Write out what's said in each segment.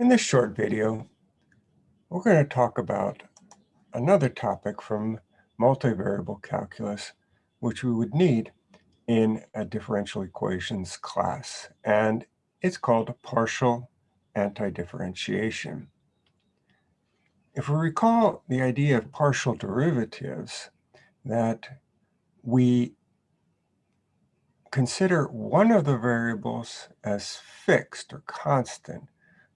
In this short video, we're going to talk about another topic from multivariable calculus, which we would need in a differential equations class, and it's called partial antidifferentiation. If we recall the idea of partial derivatives, that we consider one of the variables as fixed or constant.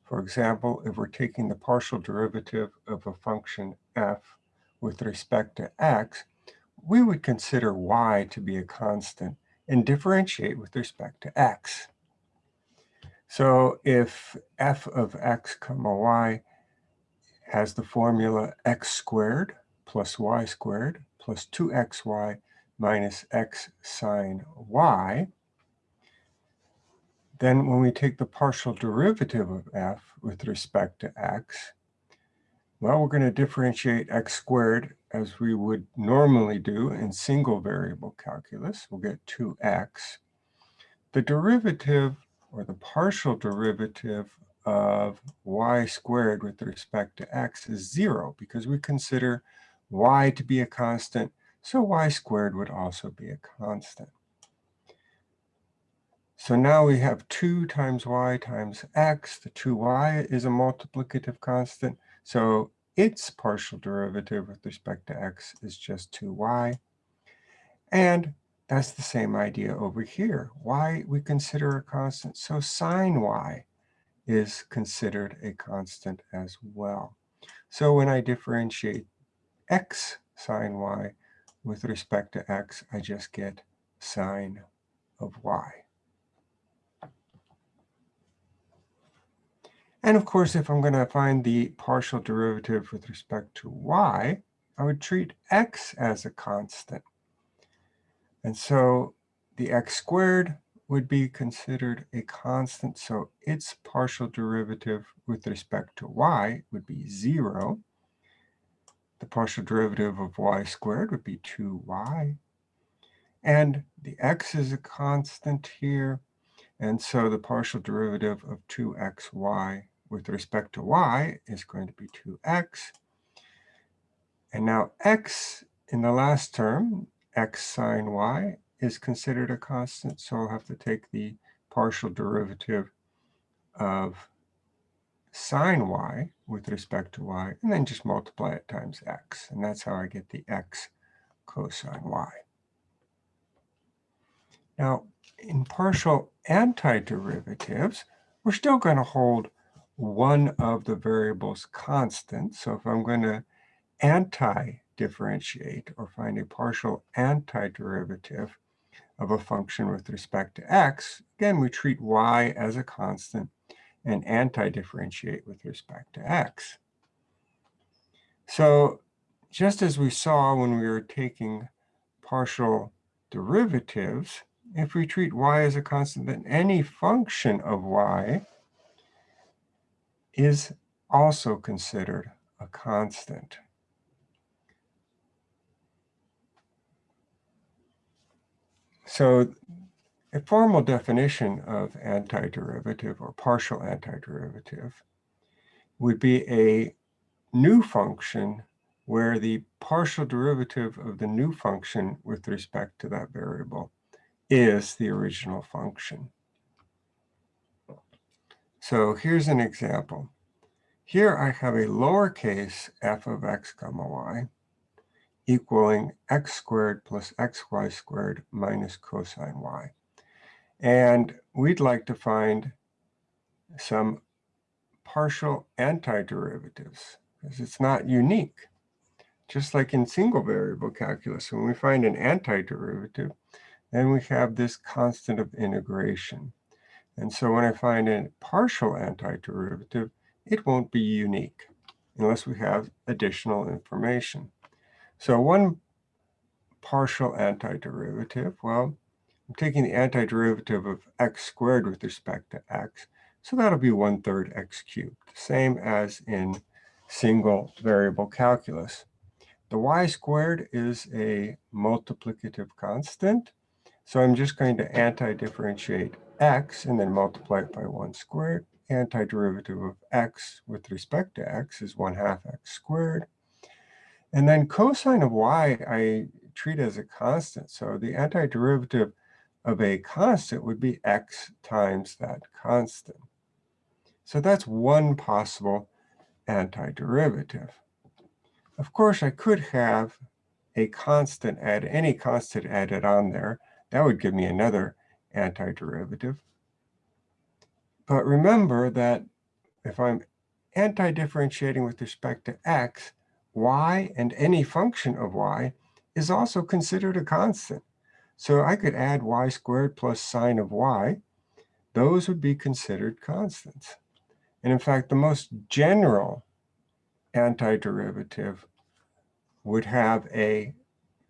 For example, if we're taking the partial derivative of a function f with respect to x, we would consider y to be a constant and differentiate with respect to x. So if f of x comma y has the formula x squared plus y squared plus 2xy minus x sine y, then when we take the partial derivative of f with respect to x, well, we're going to differentiate x squared as we would normally do in single variable calculus. We'll get 2x. The derivative or the partial derivative of y squared with respect to x is 0 because we consider y to be a constant so y squared would also be a constant. So now we have 2 times y times x. The 2y is a multiplicative constant. So its partial derivative with respect to x is just 2y. And that's the same idea over here. y we consider a constant. So sine y is considered a constant as well. So when I differentiate x sine y, with respect to x, I just get sine of y. And of course, if I'm going to find the partial derivative with respect to y, I would treat x as a constant. And so the x squared would be considered a constant. So its partial derivative with respect to y would be 0. The partial derivative of y squared would be 2y. And the x is a constant here. And so the partial derivative of 2xy with respect to y is going to be 2x. And now x in the last term, x sine y, is considered a constant. So I'll have to take the partial derivative of sine y with respect to y, and then just multiply it times x. And that's how I get the x cosine y. Now, in partial antiderivatives, we're still going to hold one of the variables constant. So if I'm going to anti-differentiate or find a partial antiderivative of a function with respect to x, again, we treat y as a constant and anti-differentiate with respect to x. So just as we saw when we were taking partial derivatives, if we treat y as a constant, then any function of y is also considered a constant. So a formal definition of antiderivative or partial antiderivative would be a new function where the partial derivative of the new function with respect to that variable is the original function. So here's an example. Here I have a lowercase f of x comma y equaling x squared plus xy squared minus cosine y. And we'd like to find some partial antiderivatives because it's not unique. Just like in single variable calculus, when we find an antiderivative, then we have this constant of integration. And so when I find a partial antiderivative, it won't be unique unless we have additional information. So one partial antiderivative, well, I'm taking the antiderivative of x squared with respect to x. So that'll be 1 third x cubed, same as in single variable calculus. The y squared is a multiplicative constant. So I'm just going to anti-differentiate x and then multiply it by 1 squared. antiderivative of x with respect to x is 1 half x squared. And then cosine of y I treat as a constant. So the antiderivative of a constant would be x times that constant. So that's one possible antiderivative. Of course, I could have a constant add any constant added on there. That would give me another antiderivative. But remember that if I'm anti-differentiating with respect to x, y and any function of y is also considered a constant. So I could add y squared plus sine of y. Those would be considered constants. And in fact, the most general antiderivative would have a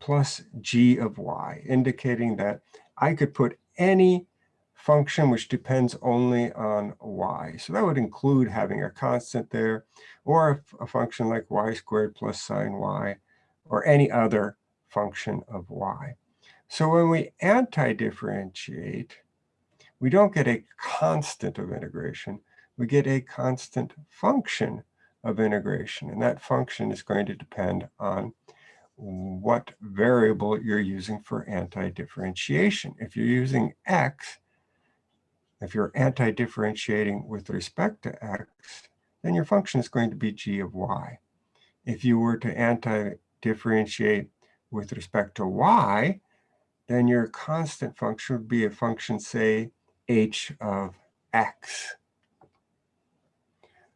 plus g of y, indicating that I could put any function which depends only on y. So that would include having a constant there, or a, function like y squared plus sine y, or any other function of y. So when we anti-differentiate, we don't get a constant of integration. We get a constant function of integration. And that function is going to depend on what variable you're using for anti-differentiation. If you're using x, if you're anti-differentiating with respect to x, then your function is going to be g of y. If you were to anti-differentiate with respect to y, then your constant function would be a function, say, h of x.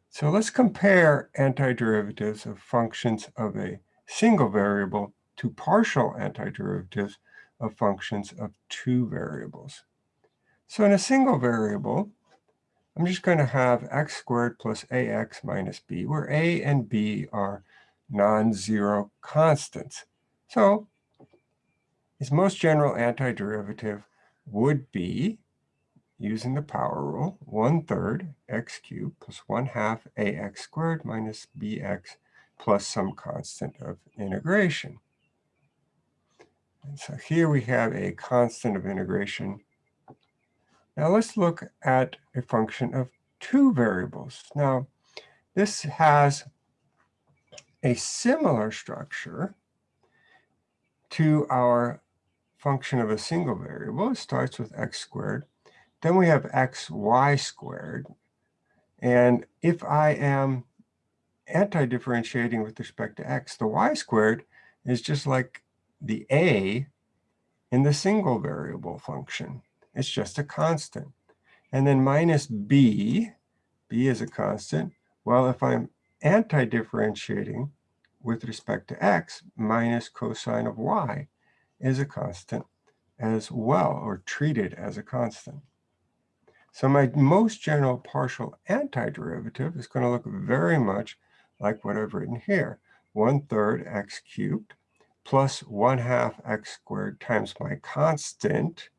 So let's compare antiderivatives of functions of a single variable to partial antiderivatives of functions of two variables. So in a single variable, I'm just going to have x squared plus ax minus b, where a and b are non-zero constants. So its most general antiderivative would be, using the power rule, 1 third x cubed plus 1 half ax squared minus bx plus some constant of integration. And so here we have a constant of integration. Now let's look at a function of two variables. Now, this has a similar structure to our function of a single variable. It starts with x squared. Then we have xy squared. And if I am anti-differentiating with respect to x, the y squared is just like the a in the single variable function. It's just a constant. And then minus b, b is a constant. Well, if I'm anti-differentiating with respect to x, minus cosine of y is a constant as well, or treated as a constant. So my most general partial antiderivative is going to look very much like what I've written here. 1 third x cubed plus 1 half x squared times my constant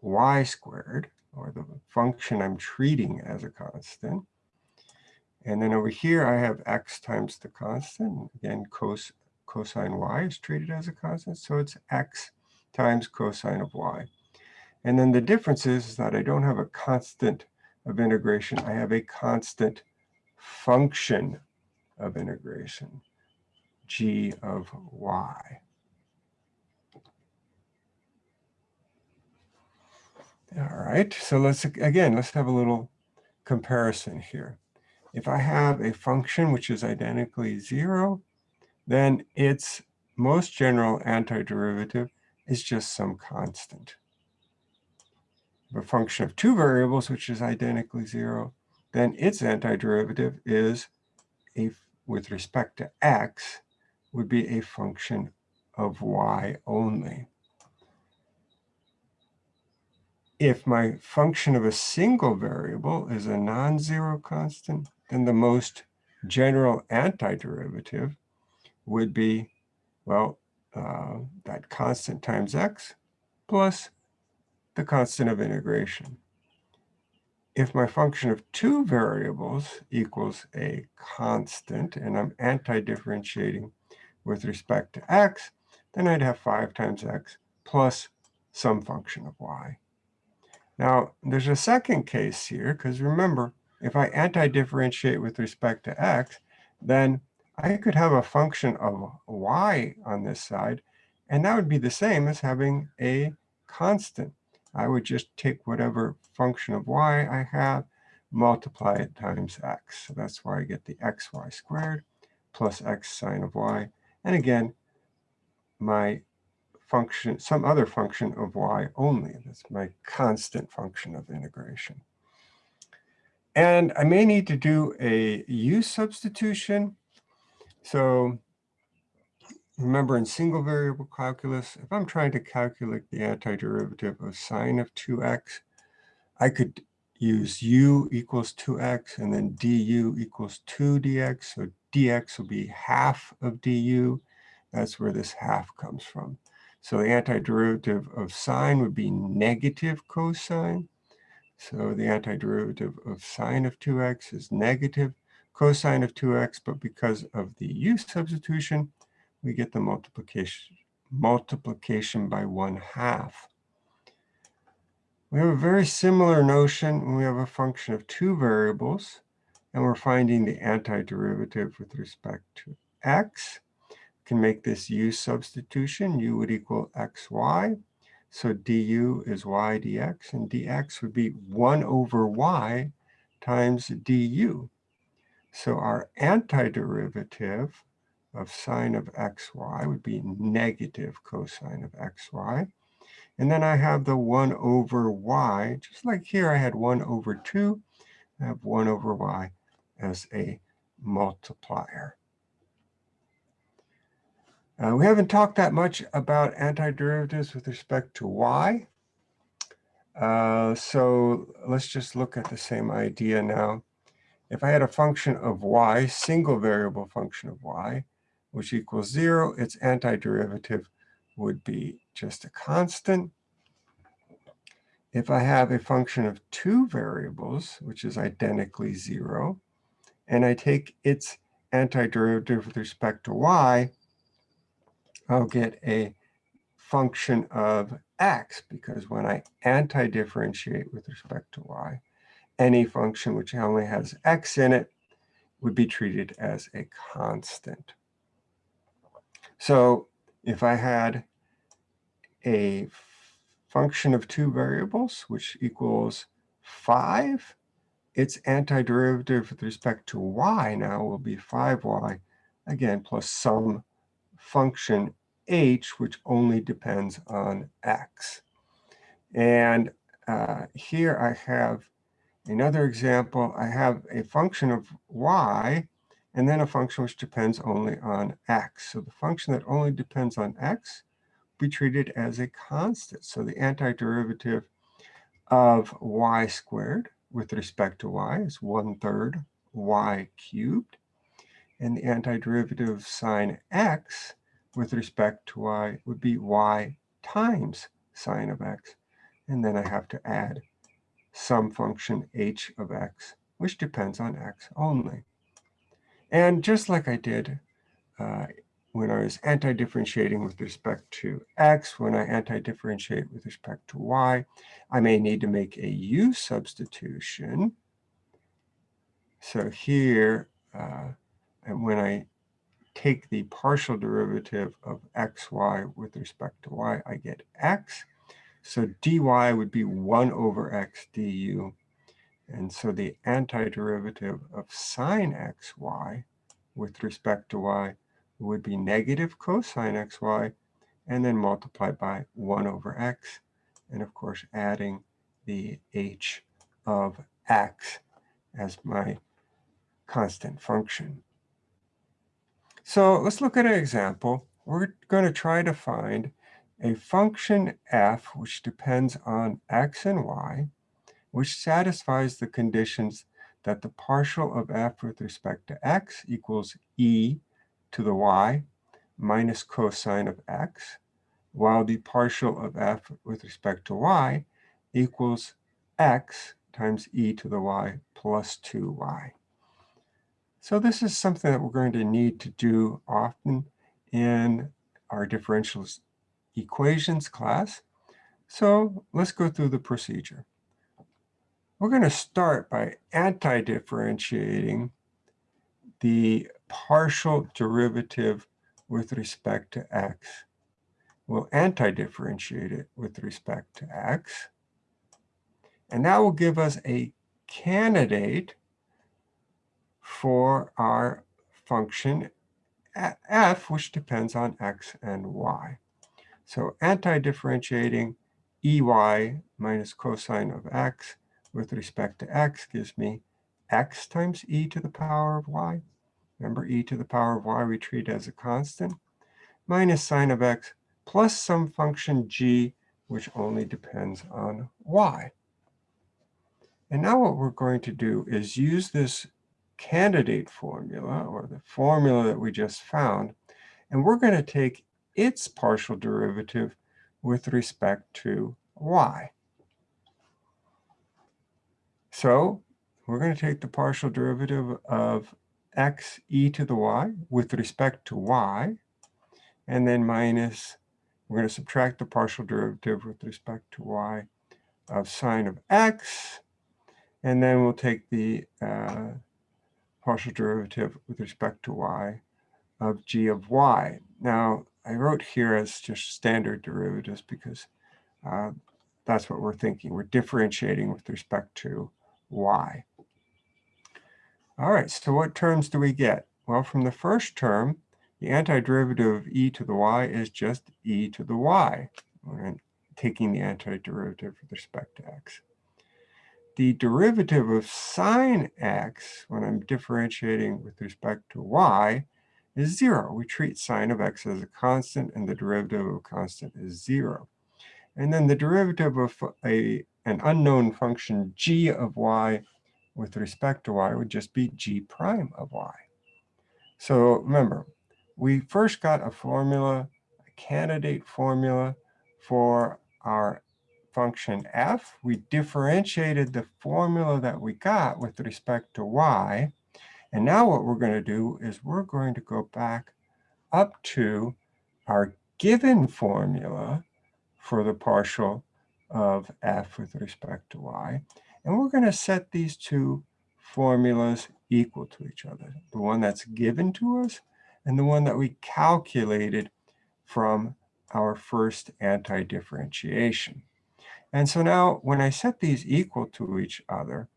y squared, or the function I'm treating as a constant. And then over here, I have x times the constant. Again, cos cosine y is treated as a constant, so it's x times cosine of y. And then the difference is that I don't have a constant of integration. I have a constant function of integration, g of y. All right, so let's, again, let's have a little comparison here. If I have a function which is identically zero, then its most general antiderivative is just some constant. If A function of two variables, which is identically zero, then its antiderivative is a with respect to x would be a function of y only. If my function of a single variable is a non-zero constant, then the most general antiderivative would be, well, uh, that constant times x plus the constant of integration if my function of two variables equals a constant, and I'm anti-differentiating with respect to x, then I'd have 5 times x plus some function of y. Now, there's a second case here, because remember, if I anti-differentiate with respect to x, then I could have a function of y on this side, and that would be the same as having a constant. I would just take whatever function of y I have, multiply it times x. So that's why I get the xy squared plus x sine of y. And again, my function, some other function of y only. That's my constant function of integration. And I may need to do a u substitution. So remember in single variable calculus, if I'm trying to calculate the antiderivative of sine of 2x, I could use u equals 2x and then du equals 2 dx. So dx will be half of du. That's where this half comes from. So the antiderivative of sine would be negative cosine. So the antiderivative of sine of 2x is negative cosine of 2x, but because of the u substitution, we get the multiplication, multiplication by 1 half. We have a very similar notion when we have a function of two variables, and we're finding the antiderivative with respect to x can make this u substitution. u would equal xy. So du is y dx, and dx would be 1 over y times du. So our antiderivative of sine of xy would be negative cosine of xy. And then I have the 1 over y, just like here I had 1 over 2. I have 1 over y as a multiplier. Uh, we haven't talked that much about antiderivatives with respect to y. Uh, so let's just look at the same idea now. If I had a function of y, single variable function of y, which equals 0, its antiderivative would be just a constant. If I have a function of two variables, which is identically 0, and I take its antiderivative with respect to y, I'll get a function of x, because when I anti-differentiate with respect to y, any function which only has x in it would be treated as a constant. So if I had a function of two variables, which equals 5, its antiderivative with respect to y now will be 5y, again, plus some function h, which only depends on x. And uh, here I have another example. I have a function of y, and then a function which depends only on x. So the function that only depends on x be treated as a constant. So the antiderivative of y squared with respect to y is one third y cubed and the antiderivative of sine x with respect to y would be y times sine of x. And then I have to add some function h of x, which depends on x only. And just like I did uh, when I was anti-differentiating with respect to x, when I anti-differentiate with respect to y, I may need to make a u substitution. So here, uh, and when I take the partial derivative of xy with respect to y, I get x. So dy would be 1 over x du. And so the antiderivative of sine xy with respect to y would be negative cosine xy, and then multiplied by 1 over x, and of course adding the h of x as my constant function. So let's look at an example. We're going to try to find a function f which depends on x and y, which satisfies the conditions that the partial of f with respect to x equals e to the y minus cosine of x, while the partial of f with respect to y equals x times e to the y plus 2y. So this is something that we're going to need to do often in our differential equations class. So let's go through the procedure. We're going to start by anti-differentiating the partial derivative with respect to x. We'll anti-differentiate it with respect to x. And that will give us a candidate for our function f, which depends on x and y. So anti-differentiating ey minus cosine of x with respect to x gives me x times e to the power of y. Remember, e to the power of y we treat as a constant, minus sine of x plus some function g, which only depends on y. And now what we're going to do is use this candidate formula, or the formula that we just found, and we're going to take its partial derivative with respect to y. So we're going to take the partial derivative of x e to the y with respect to y, and then minus, we're going to subtract the partial derivative with respect to y of sine of x, and then we'll take the uh, partial derivative with respect to y of g of y. Now, I wrote here as just standard derivatives because uh, that's what we're thinking. We're differentiating with respect to y. All right, so what terms do we get? Well, from the first term, the antiderivative of e to the y is just e to the y. Taking the antiderivative with respect to x. The derivative of sine x, when I'm differentiating with respect to y, is zero. We treat sine of x as a constant, and the derivative of a constant is zero. And then the derivative of a, an unknown function g of y with respect to y would just be g prime of y. So remember, we first got a formula, a candidate formula for our function f. We differentiated the formula that we got with respect to y. And now what we're going to do is we're going to go back up to our given formula for the partial of f with respect to y. And we're going to set these two formulas equal to each other. The one that's given to us and the one that we calculated from our first anti-differentiation. And so now when I set these equal to each other,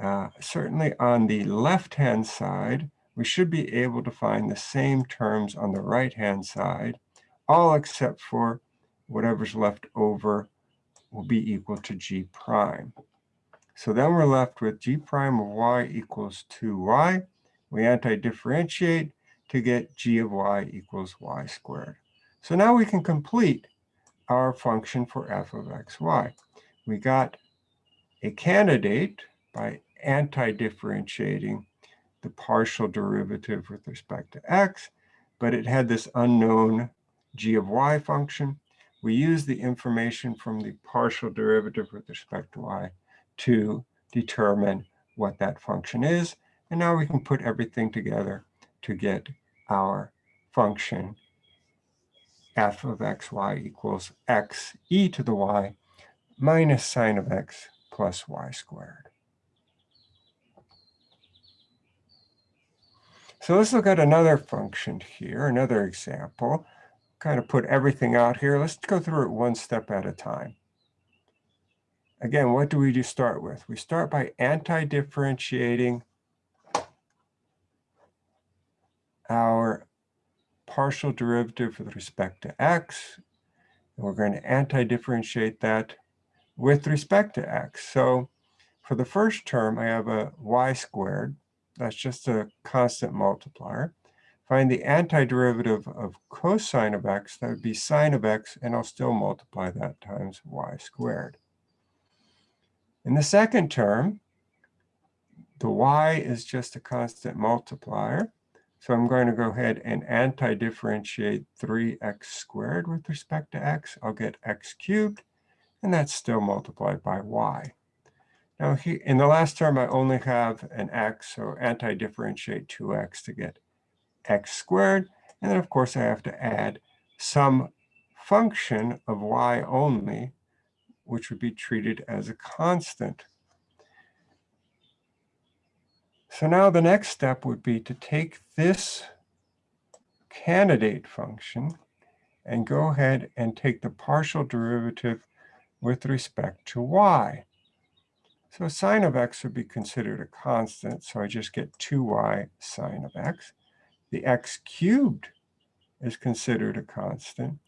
uh, certainly on the left-hand side, we should be able to find the same terms on the right-hand side, all except for whatever's left over will be equal to g prime. So then we're left with g prime of y equals 2y. We anti-differentiate to get g of y equals y squared. So now we can complete our function for f of xy. We got a candidate by anti-differentiating the partial derivative with respect to x, but it had this unknown g of y function. We use the information from the partial derivative with respect to y to determine what that function is. And now we can put everything together to get our function f of xy equals x e to the y minus sine of x plus y squared. So let's look at another function here, another example. Kind of put everything out here. Let's go through it one step at a time. Again, what do we do start with? We start by anti-differentiating our partial derivative with respect to x. And we're going to anti-differentiate that with respect to x. So for the first term, I have a y squared that's just a constant multiplier. Find the antiderivative of cosine of x, that would be sine of x, and I'll still multiply that times y squared. In the second term, the y is just a constant multiplier. So I'm going to go ahead and anti-differentiate 3x squared with respect to x. I'll get x cubed, and that's still multiplied by y. Now, in the last term, I only have an x, so anti-differentiate 2x to get x squared. And then, of course, I have to add some function of y only, which would be treated as a constant So now the next step would be to take this candidate function and go ahead and take the partial derivative with respect to y. So sine of x would be considered a constant, so I just get 2y sine of x. The x cubed is considered a constant,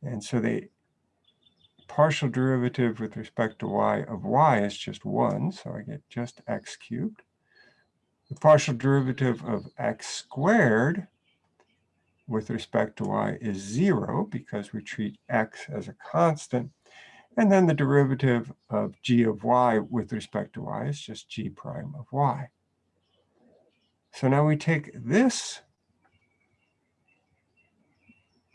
and so the partial derivative with respect to y of y is just 1, so I get just x cubed. The partial derivative of x squared with respect to y is 0 because we treat x as a constant. And then the derivative of g of y with respect to y is just g prime of y. So now we take this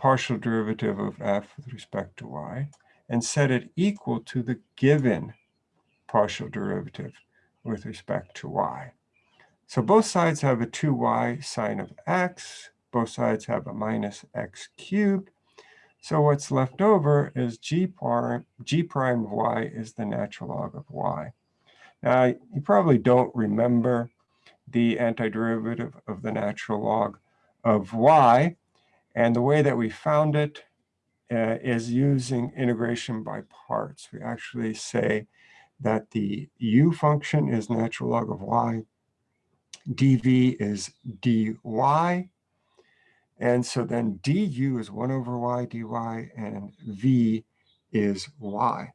partial derivative of f with respect to y and set it equal to the given partial derivative with respect to y. So both sides have a 2y sine of x. Both sides have a minus x cubed. So what's left over is g prime, g prime of y is the natural log of y. Now, you probably don't remember the antiderivative of the natural log of y. And the way that we found it uh, is using integration by parts. We actually say that the u function is natural log of y, dv is dy, and so then du is 1 over y dy, and v is y.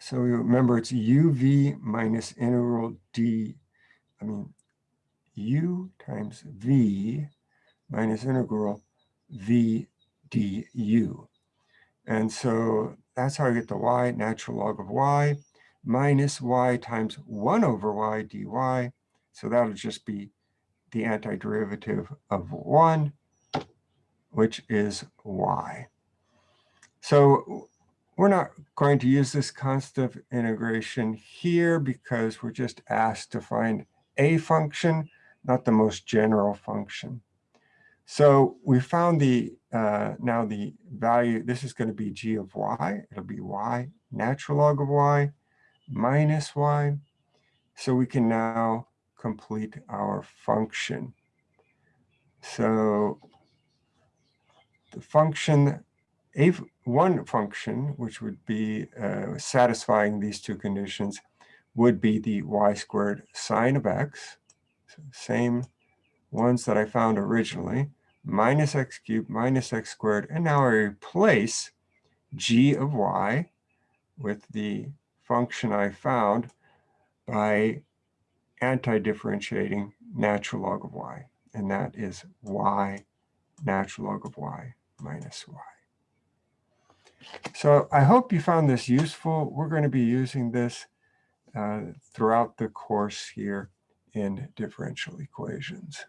So remember, it's uv minus integral d, I mean, u times v minus integral v du. And so that's how I get the y, natural log of y, minus y times 1 over y dy. So that'll just be the antiderivative of 1, which is y. So we're not going to use this constant of integration here because we're just asked to find a function, not the most general function. So we found the uh, now the value, this is going to be g of y. It'll be y, natural log of y, minus y. So we can now complete our function. So the function, a one function, which would be uh, satisfying these two conditions, would be the y squared sine of x, same ones that I found originally, minus x cubed minus x squared, and now I replace g of y with the function I found by anti-differentiating natural log of y, and that is y natural log of y minus y. So I hope you found this useful. We're going to be using this uh, throughout the course here in differential equations.